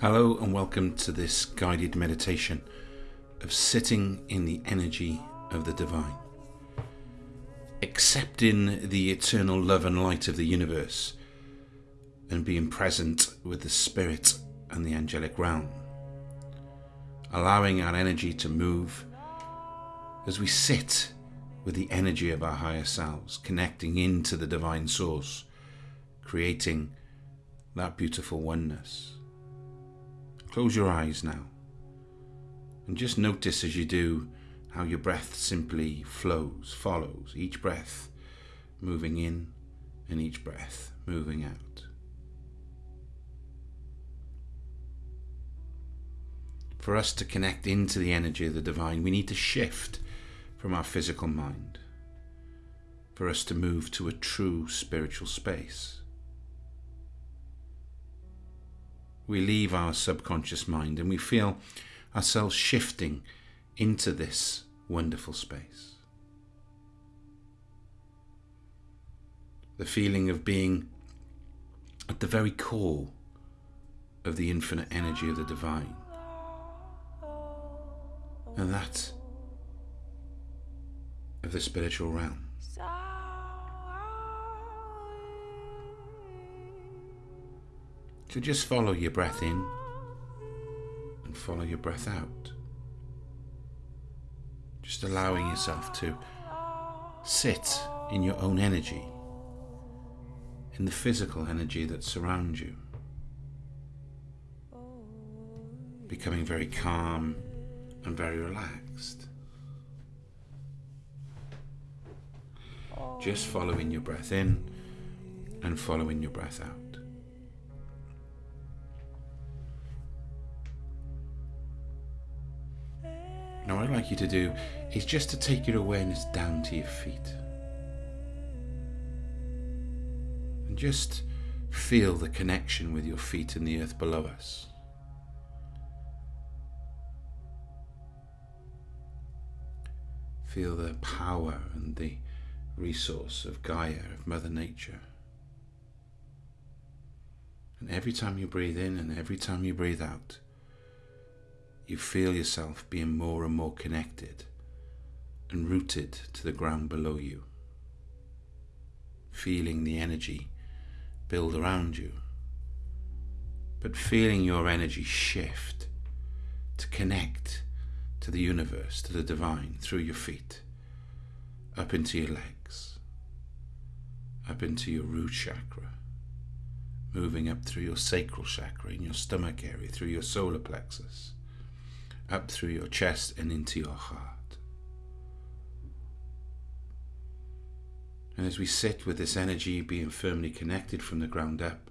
Hello, and welcome to this guided meditation of sitting in the energy of the divine, accepting the eternal love and light of the universe, and being present with the spirit and the angelic realm, allowing our energy to move as we sit with the energy of our higher selves, connecting into the divine source, creating that beautiful oneness. Close your eyes now and just notice as you do how your breath simply flows, follows, each breath moving in and each breath moving out. For us to connect into the energy of the divine, we need to shift from our physical mind for us to move to a true spiritual space. We leave our subconscious mind and we feel ourselves shifting into this wonderful space. The feeling of being at the very core of the infinite energy of the divine. And that of the spiritual realm. So just follow your breath in and follow your breath out. Just allowing yourself to sit in your own energy, in the physical energy that surrounds you. Becoming very calm and very relaxed. Just following your breath in and following your breath out. Now, what I'd like you to do is just to take your awareness down to your feet. And just feel the connection with your feet and the earth below us. Feel the power and the resource of Gaia, of Mother Nature. And every time you breathe in and every time you breathe out, you feel yourself being more and more connected and rooted to the ground below you, feeling the energy build around you, but feeling your energy shift to connect to the universe, to the divine, through your feet, up into your legs, up into your root chakra, moving up through your sacral chakra in your stomach area, through your solar plexus, up through your chest and into your heart. And as we sit with this energy being firmly connected from the ground up,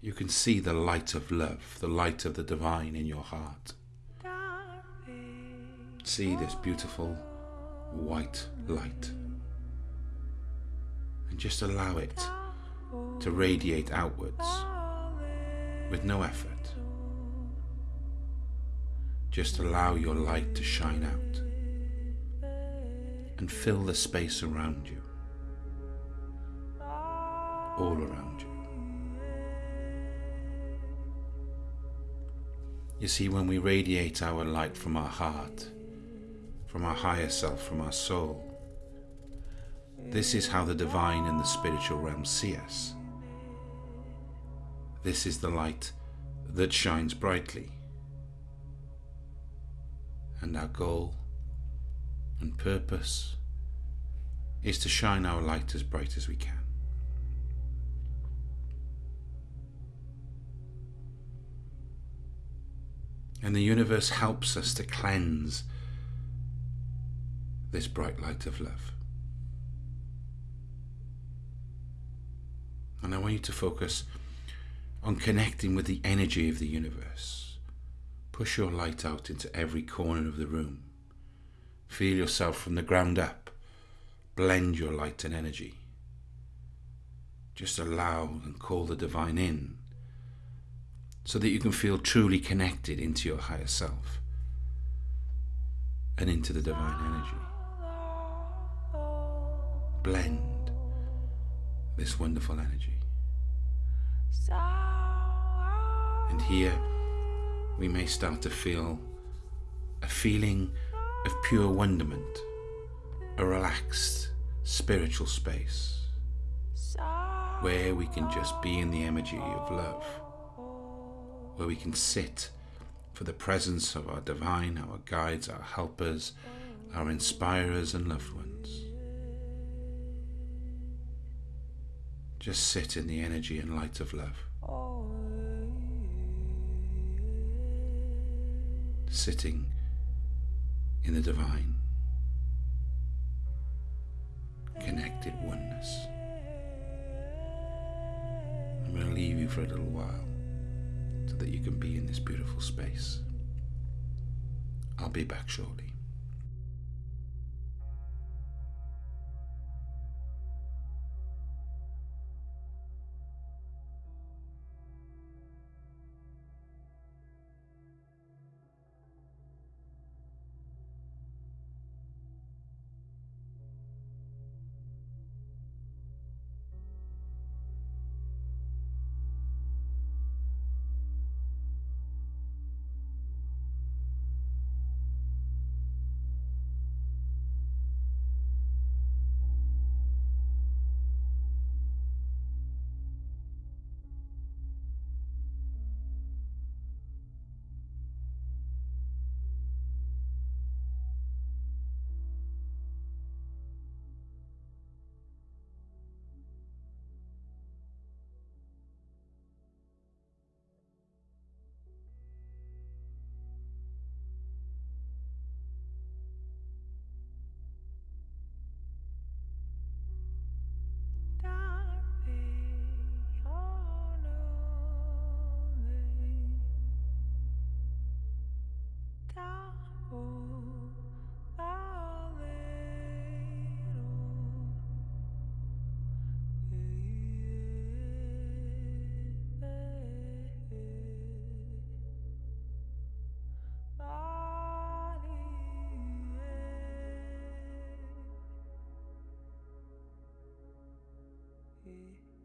you can see the light of love, the light of the divine in your heart. See this beautiful white light. And just allow it to radiate outwards with no effort. Just allow your light to shine out and fill the space around you, all around you. You see, when we radiate our light from our heart, from our higher self, from our soul, this is how the divine and the spiritual realm see us. This is the light that shines brightly. And our goal and purpose is to shine our light as bright as we can. And the universe helps us to cleanse this bright light of love. And I want you to focus on connecting with the energy of the universe. Push your light out into every corner of the room. Feel yourself from the ground up. Blend your light and energy. Just allow and call the divine in so that you can feel truly connected into your higher self and into the divine energy. Blend this wonderful energy. And here we may start to feel a feeling of pure wonderment, a relaxed spiritual space where we can just be in the energy of love, where we can sit for the presence of our divine, our guides, our helpers, our inspirers and loved ones. Just sit in the energy and light of love. Sitting in the divine, connected oneness. I'm going to leave you for a little while so that you can be in this beautiful space. I'll be back shortly.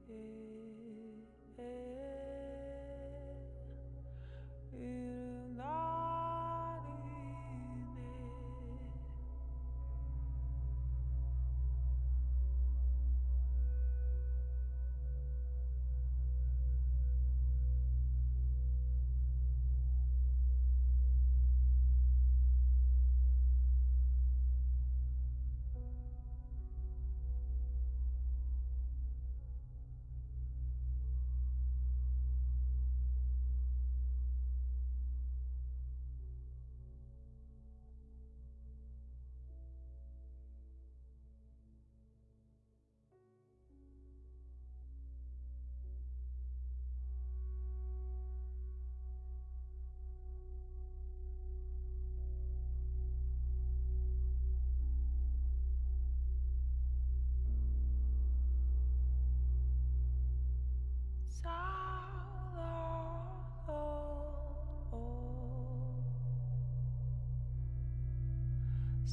Yeah.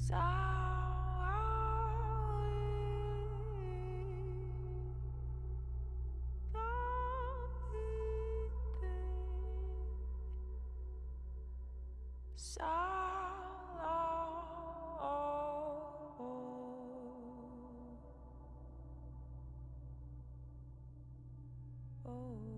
Sorry. oh.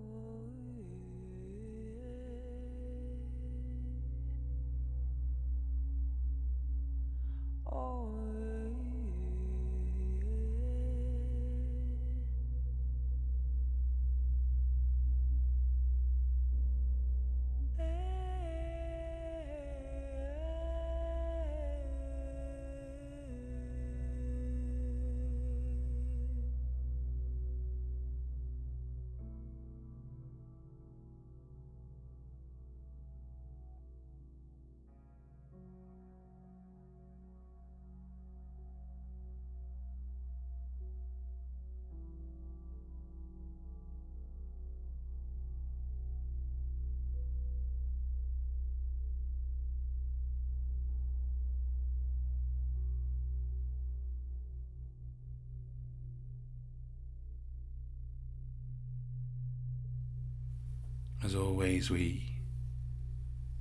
As always, we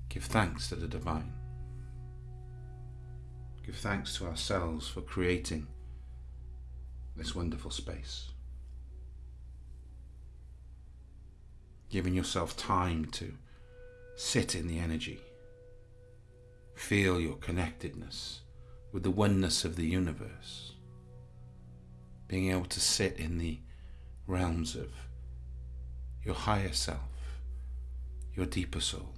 give thanks to the divine. Give thanks to ourselves for creating this wonderful space. Giving yourself time to sit in the energy, feel your connectedness with the oneness of the universe, being able to sit in the realms of your higher self, your deeper soul.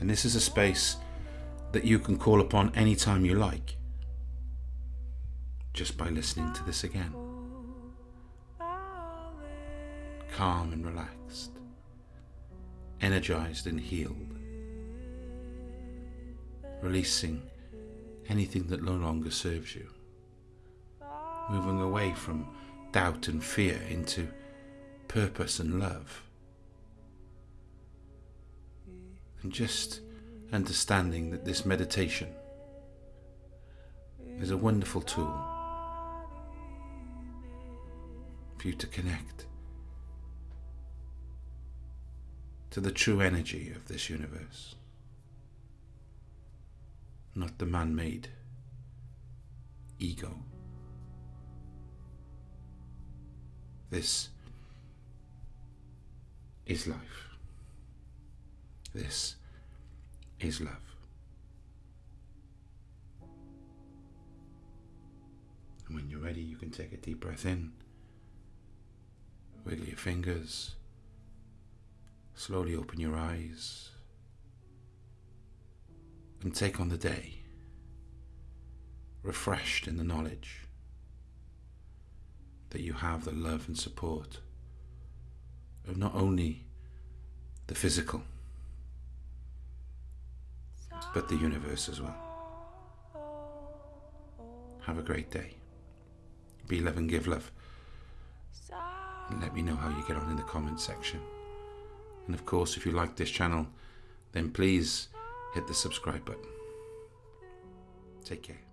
And this is a space that you can call upon anytime you like, just by listening to this again. Calm and relaxed, energized and healed, releasing anything that no longer serves you, moving away from doubt and fear into purpose and love. And just understanding that this meditation is a wonderful tool for you to connect to the true energy of this universe, not the man made ego. This is life. This is love. And when you're ready, you can take a deep breath in, wiggle your fingers, slowly open your eyes, and take on the day, refreshed in the knowledge that you have the love and support of not only the physical but the universe as well. Have a great day. Be love and give love. And let me know how you get on in the comments section. And of course, if you like this channel, then please hit the subscribe button. Take care.